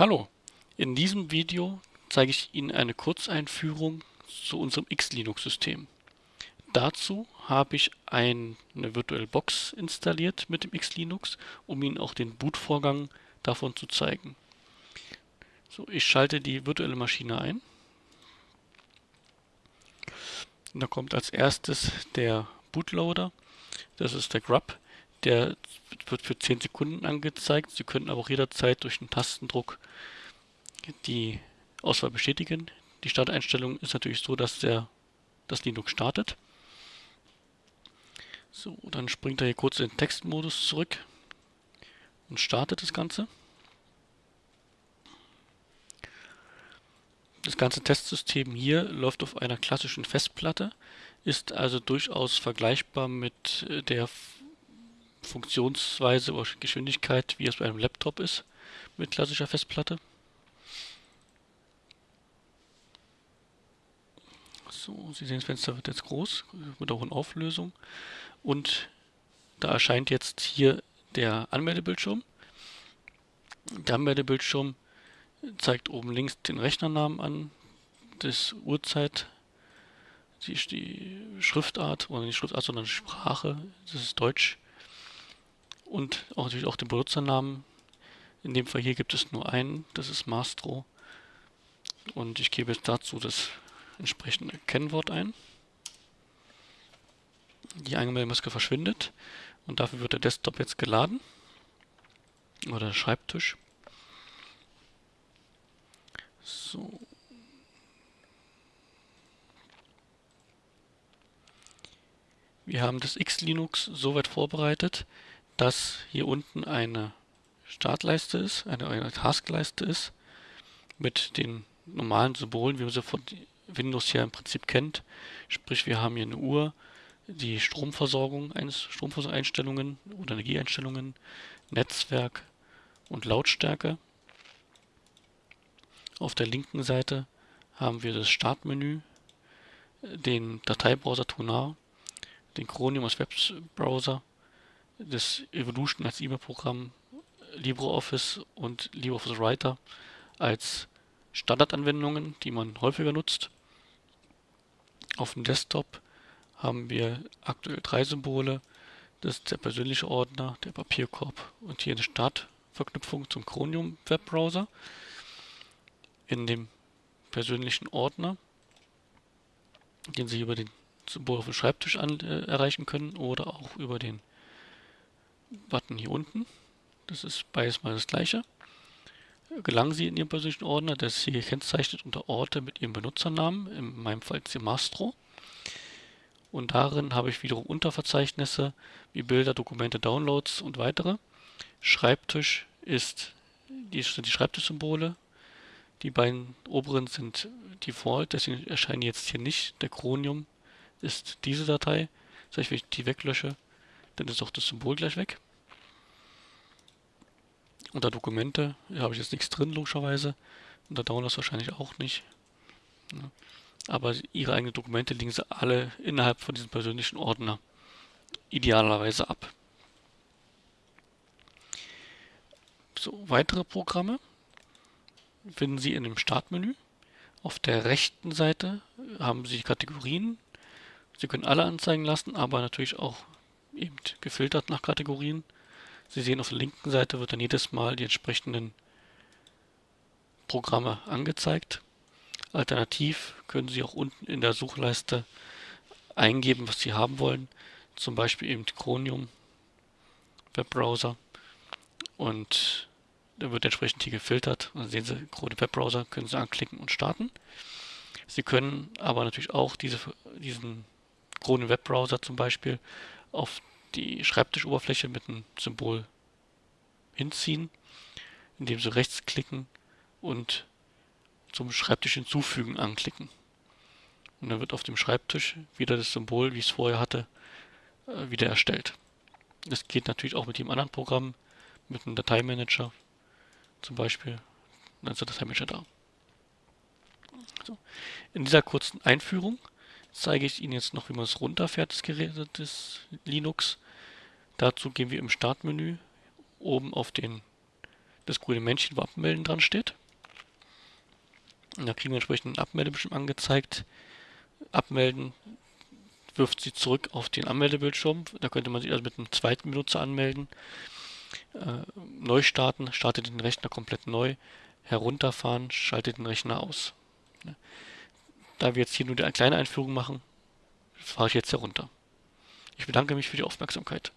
Hallo, in diesem Video zeige ich Ihnen eine Kurzeinführung zu unserem X-Linux-System. Dazu habe ich eine VirtualBox installiert mit dem X-Linux, um Ihnen auch den Bootvorgang davon zu zeigen. So, ich schalte die virtuelle Maschine ein. Da kommt als erstes der Bootloader, das ist der Grub. Der wird für 10 Sekunden angezeigt. Sie können aber auch jederzeit durch einen Tastendruck die Auswahl bestätigen. Die Starteinstellung ist natürlich so, dass der das Linux startet. So, dann springt er hier kurz in den Textmodus zurück und startet das Ganze. Das ganze Testsystem hier läuft auf einer klassischen Festplatte, ist also durchaus vergleichbar mit der Funktionsweise oder Geschwindigkeit, wie es bei einem Laptop ist, mit klassischer Festplatte. So, Sie sehen, das Fenster wird jetzt groß, wird auch in Auflösung. Und da erscheint jetzt hier der Anmeldebildschirm. Der Anmeldebildschirm zeigt oben links den Rechnernamen an, das Uhrzeit, die Schriftart, oder nicht Schriftart, sondern Sprache, das ist Deutsch und auch natürlich auch den Benutzernamen. In dem Fall hier gibt es nur einen, das ist Mastro. Und ich gebe jetzt dazu das entsprechende Kennwort ein. Die Einmeldemaske verschwindet und dafür wird der Desktop jetzt geladen. Oder der Schreibtisch. So. Wir haben das X-Linux soweit vorbereitet, dass hier unten eine Startleiste ist, eine, eine Taskleiste ist, mit den normalen Symbolen, wie man sie von Windows hier im Prinzip kennt. Sprich, wir haben hier eine Uhr, die Stromversorgung, Stromversorgungseinstellungen oder Energieeinstellungen, Netzwerk und Lautstärke. Auf der linken Seite haben wir das Startmenü, den Dateibrowser Tunar, den Chromium als Webbrowser das Evolution als E-Mail-Programm, LibreOffice und LibreOffice Writer als Standardanwendungen, die man häufiger nutzt. Auf dem Desktop haben wir aktuell drei Symbole. Das ist der persönliche Ordner, der Papierkorb und hier eine Startverknüpfung zum Chromium Webbrowser. In dem persönlichen Ordner, den Sie über den Symbol auf dem Schreibtisch an, äh, erreichen können oder auch über den Button hier unten. Das ist beides mal das gleiche. Gelangen Sie in Ihren persönlichen Ordner, das ist hier gekennzeichnet unter Orte mit Ihrem Benutzernamen, in meinem Fall Mastro. Und darin habe ich wiederum Unterverzeichnisse wie Bilder, Dokumente, Downloads und weitere. Schreibtisch ist die, sind die Schreibtischsymbole. Die beiden oberen sind Default, deswegen erscheinen jetzt hier nicht. Der Chromium ist diese Datei. Das heißt, wenn ich die weglösche, dann ist auch das Symbol gleich weg. Unter Dokumente habe ich jetzt nichts drin, logischerweise. Unter Downloads wahrscheinlich auch nicht. Aber Ihre eigenen Dokumente liegen sie alle innerhalb von diesem persönlichen Ordner idealerweise ab. So, weitere Programme finden Sie in dem Startmenü. Auf der rechten Seite haben Sie Kategorien. Sie können alle anzeigen lassen, aber natürlich auch eben gefiltert nach Kategorien. Sie sehen auf der linken Seite wird dann jedes Mal die entsprechenden Programme angezeigt. Alternativ können Sie auch unten in der Suchleiste eingeben, was Sie haben wollen. Zum Beispiel eben Chromium Webbrowser und da wird entsprechend hier gefiltert. Dann sehen Sie Chrome Webbrowser, können Sie anklicken und starten. Sie können aber natürlich auch diese, diesen Chrome Webbrowser zum Beispiel auf die Schreibtischoberfläche mit einem Symbol hinziehen, indem Sie rechtsklicken und zum Schreibtisch hinzufügen anklicken. Und dann wird auf dem Schreibtisch wieder das Symbol, wie ich es vorher hatte, äh, wieder erstellt. Das geht natürlich auch mit dem anderen Programm, mit einem Dateimanager zum Beispiel. Dann ist der Dateimanager da. So. In dieser kurzen Einführung zeige ich Ihnen jetzt noch, wie man es runterfährt, das Gerät des Linux. Dazu gehen wir im Startmenü oben auf den das grüne Männchen, wo Abmelden dran steht. Und da kriegen wir entsprechend einen Abmeldebildschirm angezeigt. Abmelden wirft sie zurück auf den Anmeldebildschirm. Da könnte man sich also mit einem zweiten Benutzer anmelden. Äh, neu starten, startet den Rechner komplett neu. Herunterfahren, schaltet den Rechner aus. Da wir jetzt hier nur eine kleine Einführung machen, fahre ich jetzt herunter. Ich bedanke mich für die Aufmerksamkeit.